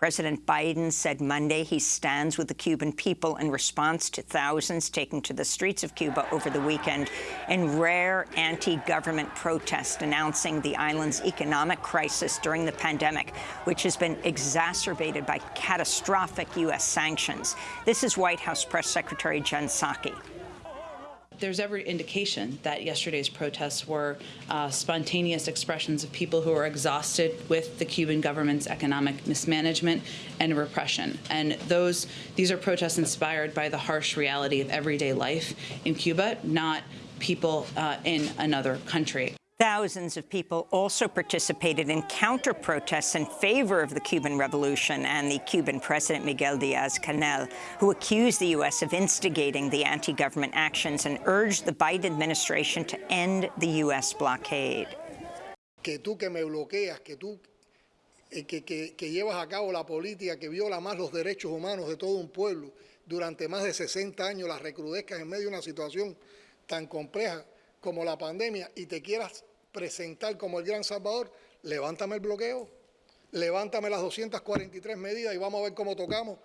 President Biden said Monday he stands with the Cuban people in response to thousands taking to the streets of Cuba over the weekend in rare anti-government protest announcing the island's economic crisis during the pandemic, which has been exacerbated by catastrophic U.S. sanctions. This is White House Press Secretary Jen Psaki there's every indication that yesterday's protests were uh, spontaneous expressions of people who are exhausted with the Cuban government's economic mismanagement and repression. And those these are protests inspired by the harsh reality of everyday life in Cuba, not people uh, in another country. Thousands of people also participated in counter-protests in favor of the Cuban Revolution and the Cuban President Miguel Diaz-Canel, who accused the U.S. of instigating the anti-government actions and urged the Biden administration to end the U.S. blockade. Que tú que me bloqueas, que tú eh, que, que, que llevas a cabo la política que viola más los derechos humanos de todo un pueblo durante más de 60 años, las recrudezcas en medio de una situación tan compleja como la pandemia y te quieras presentar como el gran salvador, levántame el bloqueo, levántame las 243 medidas y vamos a ver cómo tocamos